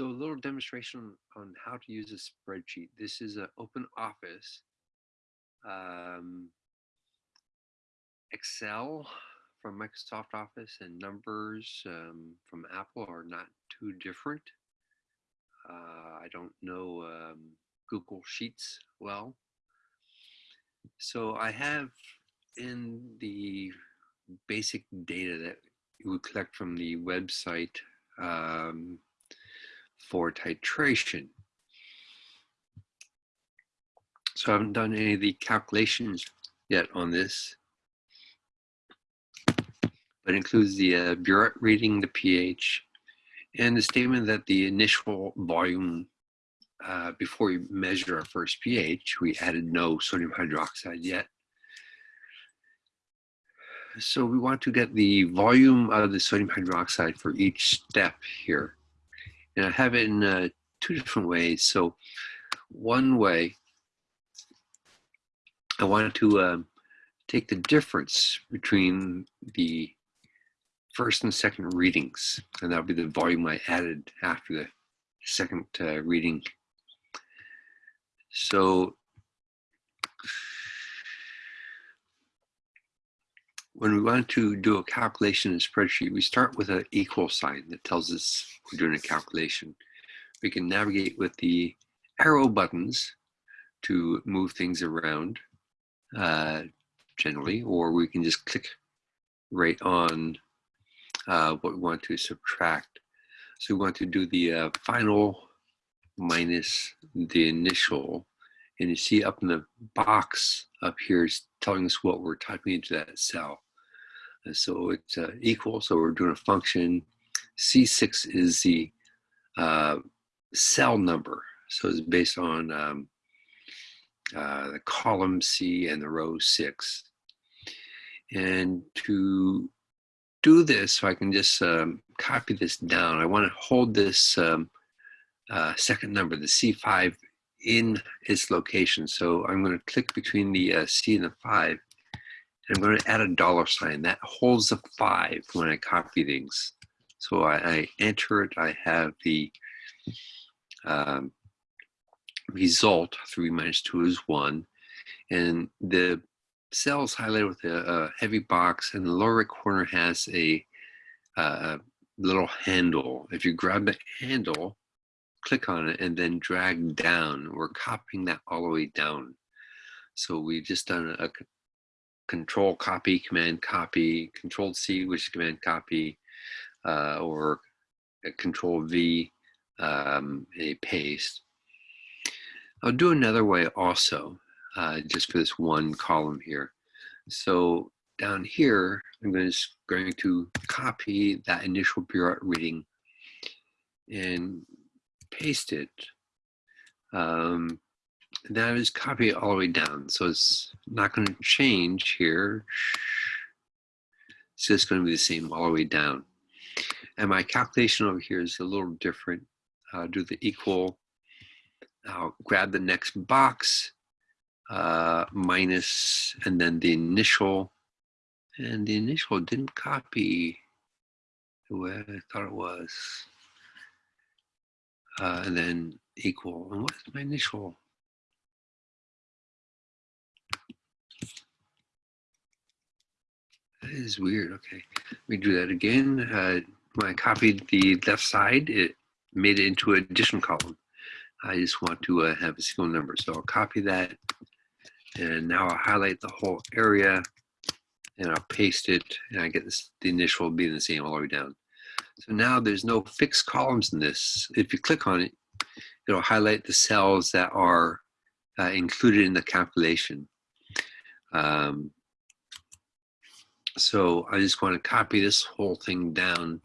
So a little demonstration on how to use a spreadsheet. This is an open office. Um, Excel from Microsoft Office and numbers um, from Apple are not too different. Uh, I don't know um, Google Sheets well. So I have in the basic data that we collect from the website um, for titration. So I haven't done any of the calculations yet on this, but includes the uh, burette reading, the pH, and the statement that the initial volume uh, before we measure our first pH, we added no sodium hydroxide yet. So we want to get the volume of the sodium hydroxide for each step here. And I have it in uh, two different ways. So one way, I wanted to um, take the difference between the first and second readings, and that'll be the volume I added after the second uh, reading. So when we want to do a calculation in a spreadsheet, we start with an equal sign that tells us we're doing a calculation. We can navigate with the arrow buttons to move things around uh, generally, or we can just click right on uh, what we want to subtract. So we want to do the uh, final minus the initial. And you see up in the box up here is telling us what we're typing into that cell. And so it's uh, equal, so we're doing a function. C6 is the uh, cell number. So it's based on um, uh, the column C and the row six. And to do this, so I can just um, copy this down, I want to hold this um, uh, second number, the C5, in its location. So I'm going to click between the uh, C and the 5. I'm going to add a dollar sign. That holds a 5 when I copy things. So I, I enter it. I have the um, result, 3 minus 2 is 1. And the cell is highlighted with a, a heavy box, and the lower right corner has a, little handle. If you grab the handle, click on it, and then drag down, we're copying that all the way down. So we've just done a control copy, command copy, control C, which is command copy, uh, or control V, um, a paste. I'll do another way also uh, just for this one column here. So down here, I'm going to, going to copy that initial burette reading and paste it. Um, that is copy all the way down. So it's not going to change here. It's just going to be the same all the way down. And my calculation over here is a little different. I'll do the equal. I'll grab the next box uh, minus, and then the initial, and the initial didn't copy the way I thought it was. Uh, and then equal, and what is my initial? Is weird, okay. Let me do that again. Uh, when I copied the left side, it made it into an addition column. I just want to uh, have a single number. So I'll copy that and now I'll highlight the whole area and I'll paste it and I get this, the initial being the same all the way down. So now there's no fixed columns in this. If you click on it, it'll highlight the cells that are uh, included in the calculation. Um, so I just want to copy this whole thing down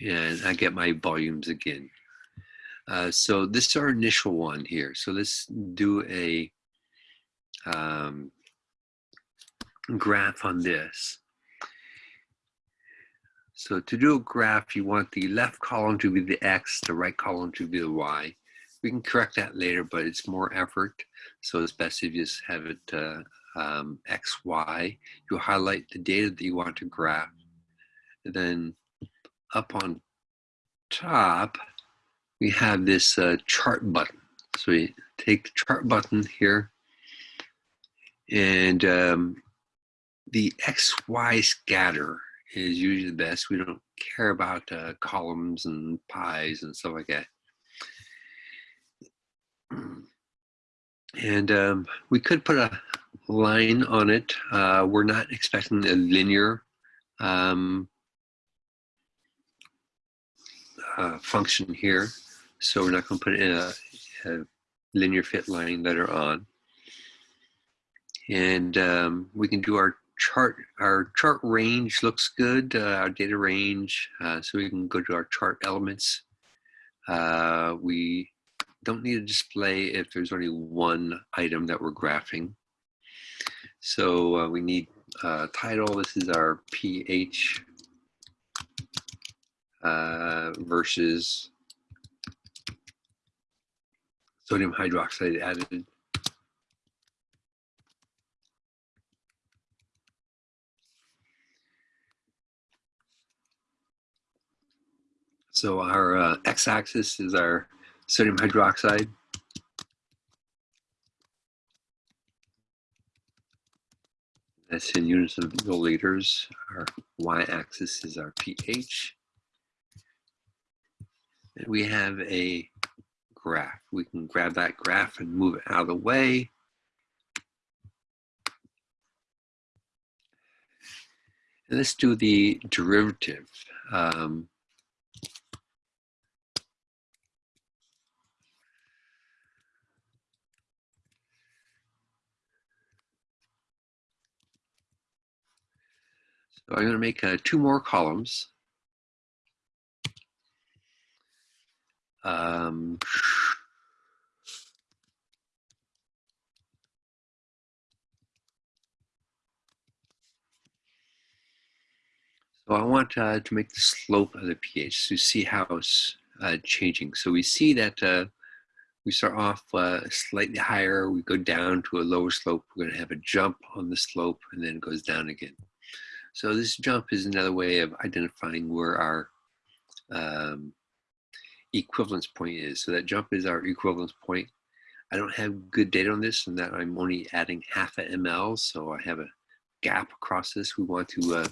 and I get my volumes again. Uh, so this is our initial one here. So let's do a um, graph on this. So to do a graph, you want the left column to be the X, the right column to be the Y. We can correct that later, but it's more effort. So it's best if you just have it uh, um, X, Y. You highlight the data that you want to graph. And then up on top, we have this uh, chart button. So we take the chart button here and um, the XY scatter is usually the best. We don't care about uh, columns and pies and stuff like that. And um, we could put a line on it. Uh, we're not expecting a linear um, uh, function here. So we're not going to put in a, a, linear fit line later on. And um, we can do our chart. Our chart range looks good, uh, our data range. Uh, so we can go to our chart elements. Uh, we don't need a display if there's only one item that we're graphing. So uh, we need uh, title. This is our pH uh, versus sodium hydroxide added. So our uh, x-axis is our sodium hydroxide. That's in units of milliliters. Our y-axis is our pH. And we have a graph. We can grab that graph and move it out of the way. And let's do the derivative. Um, so I'm going to make uh, two more columns. Um, so I want uh, to make the slope of the pH to see how it's uh, changing. So we see that uh, we start off uh, slightly higher, we go down to a lower slope, we're going to have a jump on the slope and then it goes down again. So this jump is another way of identifying where our um, equivalence point is. So that jump is our equivalence point. I don't have good data on this and that I'm only adding half a ml. So I have a gap across this. We want to uh,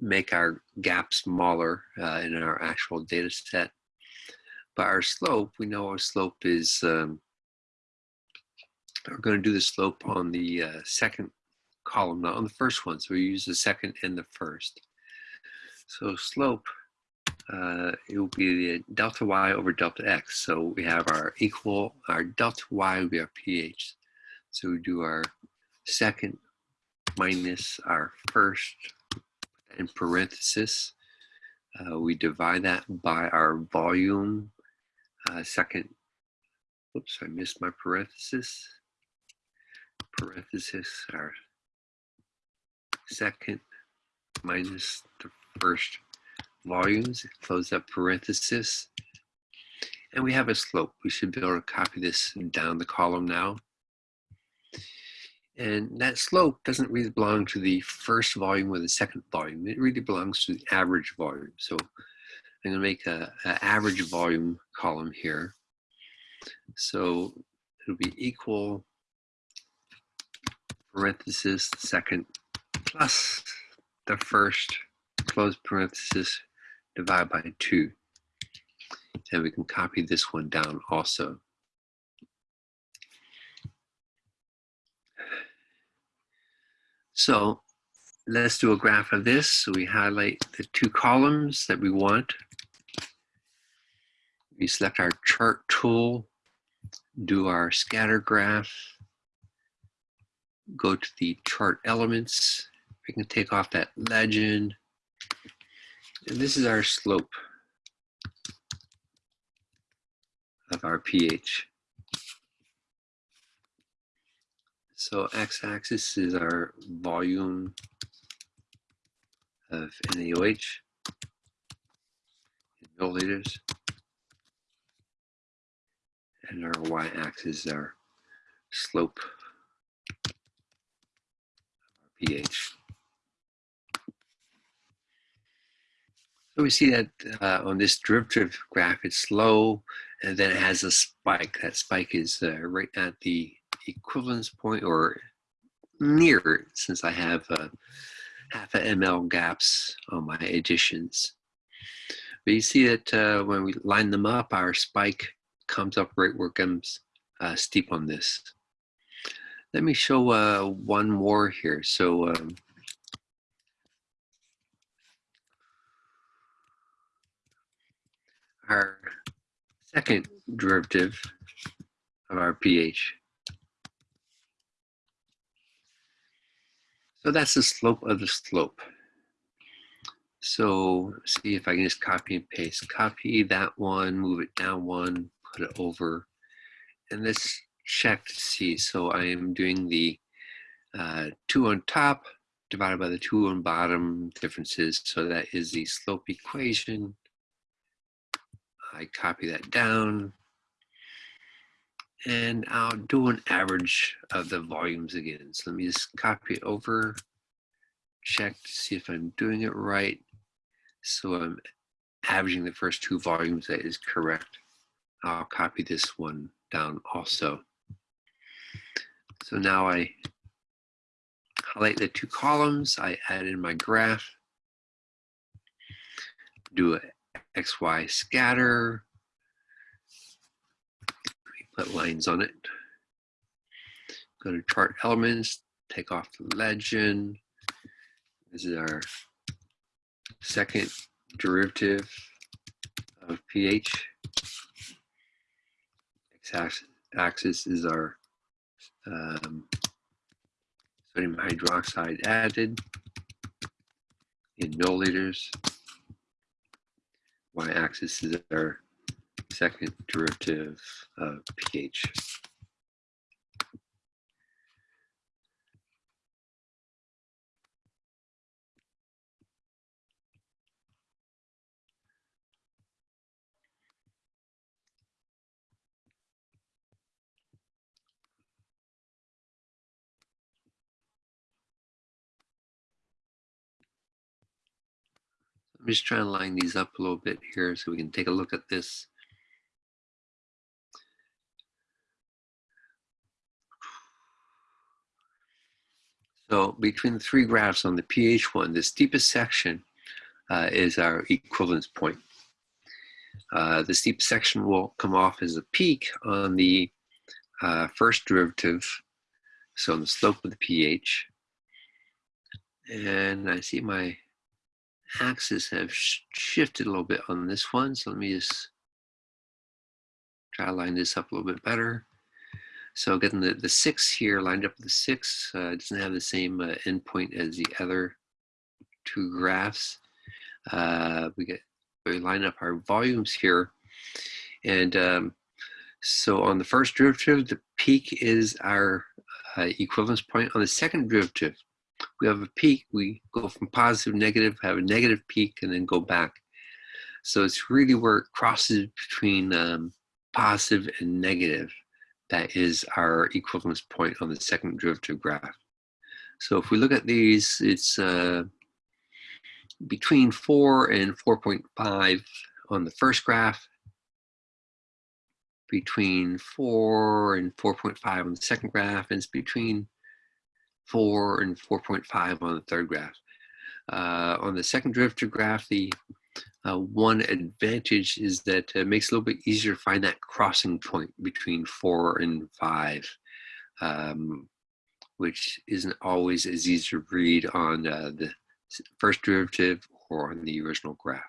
make our gap smaller uh, in our actual data set. But our slope, we know our slope is, um, we're going to do the slope on the uh, second column, not on the first one. So we use the second and the first. So slope uh, it will be the delta y over delta x. So we have our equal, our delta y will be our pH. So we do our second minus our first in parenthesis. Uh, we divide that by our volume. Uh, second, Oops, I missed my parenthesis. Parenthesis, our second minus the first volumes, close that parenthesis, and we have a slope. We should be able to copy this down the column now. And that slope doesn't really belong to the first volume or the second volume. It really belongs to the average volume. So I'm gonna make a, a average volume column here. So it'll be equal parenthesis second plus the first close parenthesis divide by 2. And we can copy this one down also. So let's do a graph of this. So we highlight the two columns that we want. We select our chart tool, do our scatter graph, go to the chart elements. We can take off that legend, and this is our slope of our pH. So x-axis is our volume of NaOH in milliliters. And our y-axis is our slope of our pH. So we see that uh, on this derivative graph, it's low, and then it has a spike. That spike is uh, right at the equivalence point or near since I have uh, half a ml gaps on my additions. But you see that uh, when we line them up, our spike comes up right where it comes uh, steep on this. Let me show one more here. So um, our second derivative of our pH. So that's the slope of the slope. So see if I can just copy and paste. Copy that one, move it down one, put it over. And let's check to see. So I am doing the uh, two on top divided by the two on bottom differences. So that is the slope equation. I copy that down. And I'll do an average of the volumes again. So let me just copy it over, check to see if I'm doing it right. So I'm averaging the first two volumes, that is correct. I'll copy this one down also. So now I highlight the two columns, I add in my graph, do a XY scatter, put lines on it. Go to chart elements, take off the legend. This is our second derivative of pH. X-axis is our um, sodium hydroxide added in milliliters. Y-axis is our second derivative of pH. I'm just trying to line these up a little bit here so we can take a look at this. So between the three graphs on the pH one, the steepest section uh, is our equivalence point. Uh, the steep section will come off as a peak on the uh, first derivative, so on the slope of the pH. And I see my axes have sh shifted a little bit on this one. So let me just try to line this up a little bit better. So getting the, the six here lined up with the six uh, doesn't have the same uh, endpoint as the other two graphs. Uh, we get we line up our volumes here. And um, so on the first derivative, the peak is our uh, equivalence point. On the second derivative, we have a peak, we go from positive negative, have a negative peak, and then go back. So it's really where it crosses between um, positive and negative. That is our equivalence point on the second derivative graph. So if we look at these, it's uh, between 4 and 4.5 on the first graph, between 4 and 4.5 on the second graph, and it's between 4 and 4.5 on the third graph. Uh, on the second derivative graph, the uh, one advantage is that it makes it a little bit easier to find that crossing point between 4 and 5, um, which isn't always as easy to read on uh, the first derivative or on the original graph.